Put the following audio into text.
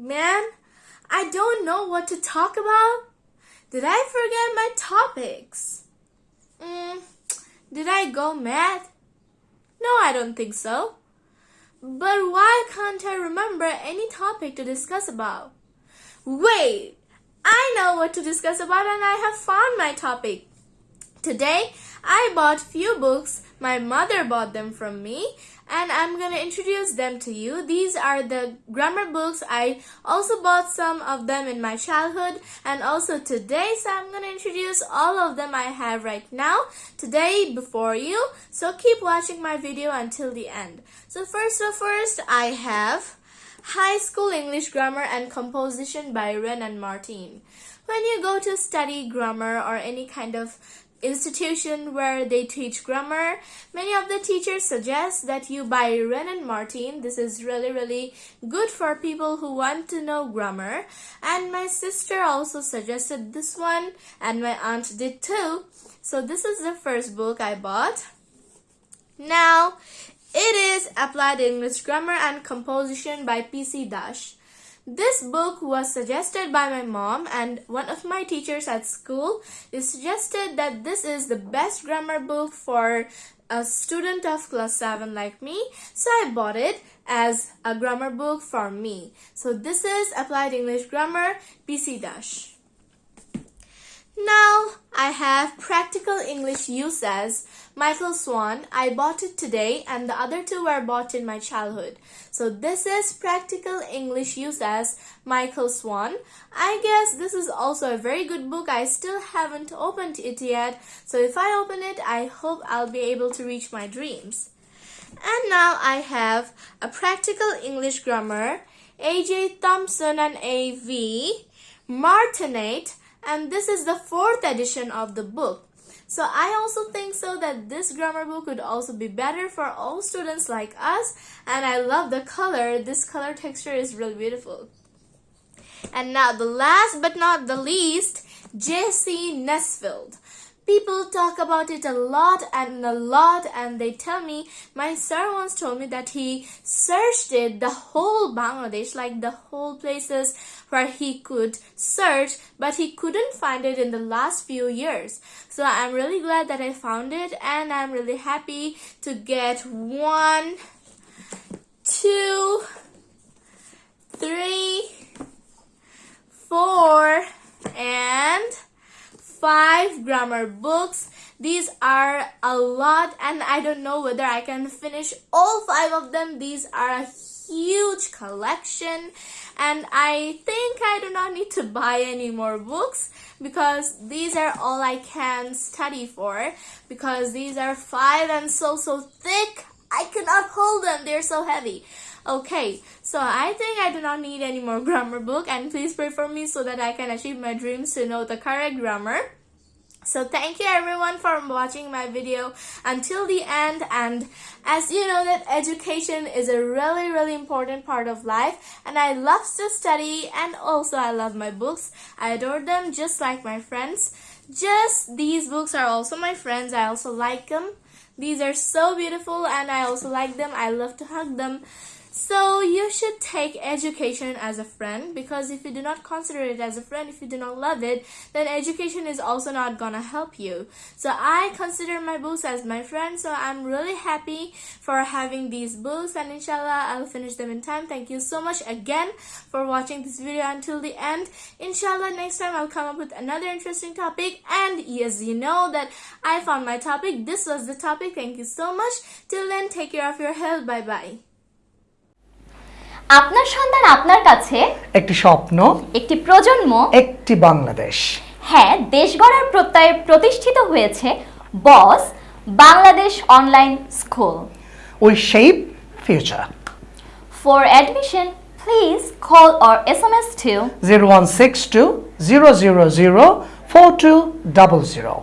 Man, I don't know what to talk about. Did I forget my topics? Mm, did I go mad? No, I don't think so. But why can't I remember any topic to discuss about? Wait, I know what to discuss about and I have found my topic. Today, I bought few books. My mother bought them from me and I'm going to introduce them to you. These are the grammar books. I also bought some of them in my childhood and also today. So I'm going to introduce all of them I have right now today before you. So keep watching my video until the end. So first of first, I have High School English Grammar and Composition by Wren and Martin. When you go to study grammar or any kind of institution where they teach grammar. Many of the teachers suggest that you buy Wren and Martin. This is really, really good for people who want to know grammar. And my sister also suggested this one and my aunt did too. So this is the first book I bought. Now, it is Applied English Grammar and Composition by P.C. Dash. This book was suggested by my mom and one of my teachers at school They suggested that this is the best grammar book for a student of class 7 like me. So I bought it as a grammar book for me. So this is Applied English Grammar PC Dash. I have Practical English Usage Michael Swan. I bought it today and the other two were bought in my childhood. So this is Practical English Usage Michael Swan. I guess this is also a very good book. I still haven't opened it yet. So if I open it, I hope I'll be able to reach my dreams. And now I have a Practical English Grammar, A.J. Thomson and A.V. Martinet and this is the fourth edition of the book. So I also think so that this grammar book would also be better for all students like us and I love the color. This color texture is really beautiful. And now the last but not the least, J.C. Nesfield people talk about it a lot and a lot and they tell me my sir once told me that he searched it the whole Bangladesh like the whole places where he could search but he couldn't find it in the last few years. So I'm really glad that I found it and I'm really happy to get one two grammar books. These are a lot and I don't know whether I can finish all five of them. These are a huge collection and I think I do not need to buy any more books because these are all I can study for because these are five and so so thick I cannot hold them they're so heavy Okay, so I think I do not need any more grammar book and please pray for me so that I can achieve my dreams to know the correct grammar. So thank you everyone for watching my video until the end and as you know that education is a really really important part of life and I love to study and also I love my books. I adore them just like my friends. Just these books are also my friends. I also like them. These are so beautiful and I also like them. I love to hug them. So you should take education as a friend because if you do not consider it as a friend, if you do not love it, then education is also not gonna help you. So I consider my books as my friend. So I'm really happy for having these books and inshallah I'll finish them in time. Thank you so much again for watching this video until the end. Inshallah next time I'll come up with another interesting topic and yes you know that I found my topic. This was the topic. Thank you so much. Till then take care of your health. Bye bye. আপনার সন্তান আপনার কাছে? একটি স্বপ্ন একটি প্রজন্ম? একটি বাংলাদেশ। হ্যাঁ দেশ গড়ার প্রত্যয়ে প্রতিষ্ঠিত হয়েছে boss Bangladesh online school. We shape future. For admission please call or S M S two zero one six two zero zero zero four two double zero.